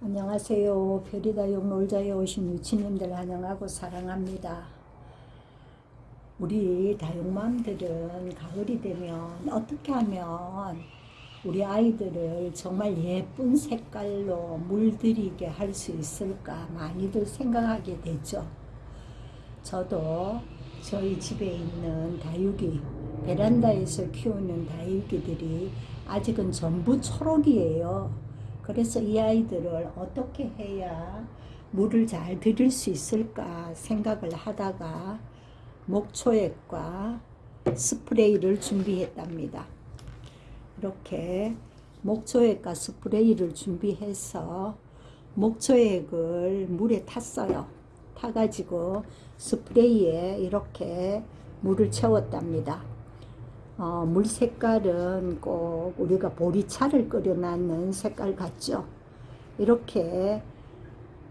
안녕하세요. 별이다육 놀자에 오신 유치님들 환영하고 사랑합니다. 우리 다육맘들은 가을이 되면 어떻게 하면 우리 아이들을 정말 예쁜 색깔로 물들이게 할 수 있을까 많이들 생각하게 되죠. 저도 저희 집에 있는 다육이 베란다에서 키우는 다육이들이 아직은 전부 초록이에요. 그래서 이 아이들을 어떻게 해야 물을 잘 들일 수 있을까 생각을 하다가 목초액과 스프레이를 준비했답니다. 이렇게 목초액과 스프레이를 준비해서 목초액을 물에 탔어요. 타가지고 스프레이에 이렇게 물을 채웠답니다. 어, 물 색깔은 꼭 우리가 보리차를 끓여놨는 색깔 같죠. 이렇게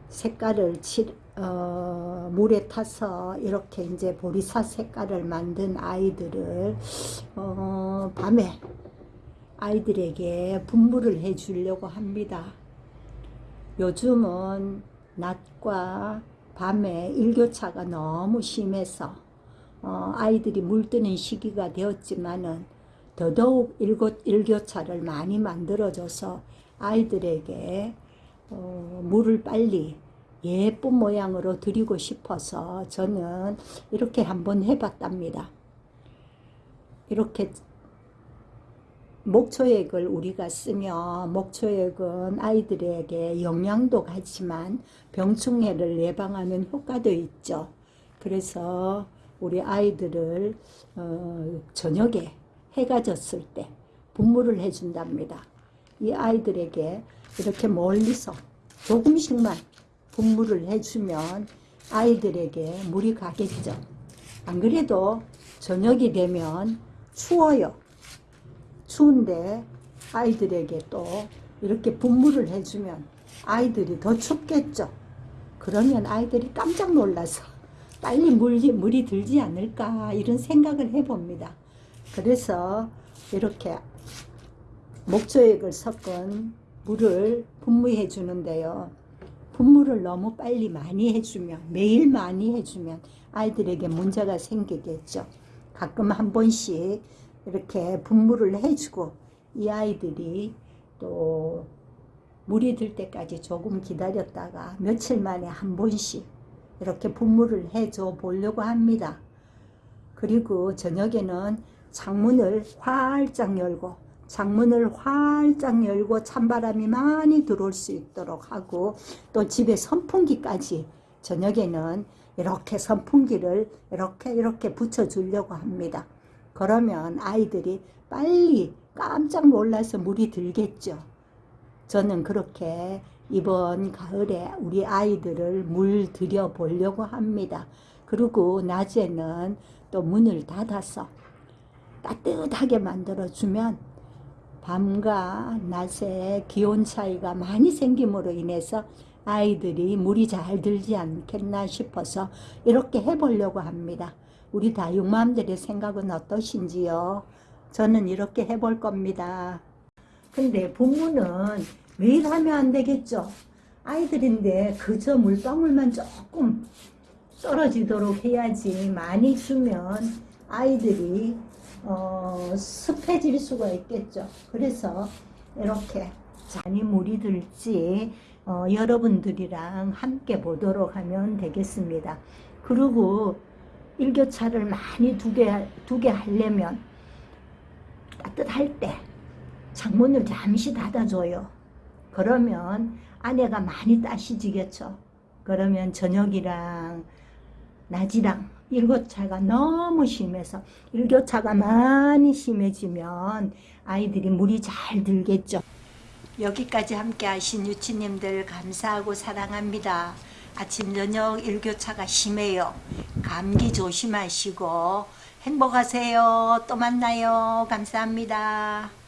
색깔을 칠, 어, 물에 타서 이렇게 이제 보리차 색깔을 만든 아이들을 어, 밤에 아이들에게 분부를 해 주려고 합니다. 요즘은 낮과 밤에 일교차가 너무 심해서 어, 아이들이 물드는 시기가 되었지만은 더더욱 일교, 일교차를 많이 만들어줘서 아이들에게 어, 물을 빨리 예쁜 모양으로 드리고 싶어서 저는 이렇게 한번 해봤답니다. 이렇게 목초액을 우리가 쓰면 목초액은 아이들에게 영양도 같지만 병충해를 예방하는 효과도 있죠. 그래서 우리 아이들을 어, 저녁에 해가 졌을 때 분무를 해준답니다. 이 아이들에게 이렇게 멀리서 조금씩만 분무를 해주면 아이들에게 물이 가겠죠. 안 그래도 저녁이 되면 추워요. 추운데 아이들에게 또 이렇게 분무를 해주면 아이들이 더 춥겠죠. 그러면 아이들이 깜짝 놀라서 빨리 물이, 물이 들지 않을까 이런 생각을 해봅니다. 그래서 이렇게 목조액을 섞은 물을 분무해 주는데요. 분무를 너무 빨리 많이 해주면 매일 많이 해주면 아이들에게 문제가 생기겠죠. 가끔 한 번씩 이렇게 분무를 해주고 이 아이들이 또 물이 들 때까지 조금 기다렸다가 며칠 만에 한 번씩 이렇게 분무를 해줘 보려고 합니다. 그리고 저녁에는 창문을 활짝 열고 창문을 활짝 열고 찬바람이 많이 들어올 수 있도록 하고 또 집에 선풍기까지 저녁에는 이렇게 선풍기를 이렇게 이렇게 붙여 주려고 합니다. 그러면 아이들이 빨리 깜짝 놀라서 물이 들겠죠. 저는 그렇게 이번 가을에 우리 아이들을 물 들여 보려고 합니다. 그리고 낮에는 또 문을 닫아서 따뜻하게 만들어 주면 밤과 낮에 기온 차이가 많이 생김으로 인해서 아이들이 물이 잘 들지 않겠나 싶어서 이렇게 해보려고 합니다. 우리 다육맘들의 생각은 어떠신지요? 저는 이렇게 해볼 겁니다. 근데 부모는 매일 하면 안 되겠죠. 아이들인데 그저 물방울만 조금 떨어지도록 해야지 많이 주면 아이들이 어, 습해질 수가 있겠죠. 그래서 이렇게 잔이 물이 들지 어, 여러분들이랑 함께 보도록 하면 되겠습니다. 그리고 일교차를 많이 두게 두게 하려면 따뜻할 때 창문을 잠시 닫아줘요. 그러면 아내가 많이 따시지겠죠. 그러면 저녁이랑 낮이랑 일교차가 너무 심해서 일교차가 많이 심해지면 아이들이 물이 잘 들겠죠. 여기까지 함께 하신 유치님들 감사하고 사랑합니다. 아침 저녁 일교차가 심해요. 감기 조심하시고 행복하세요. 또 만나요. 감사합니다.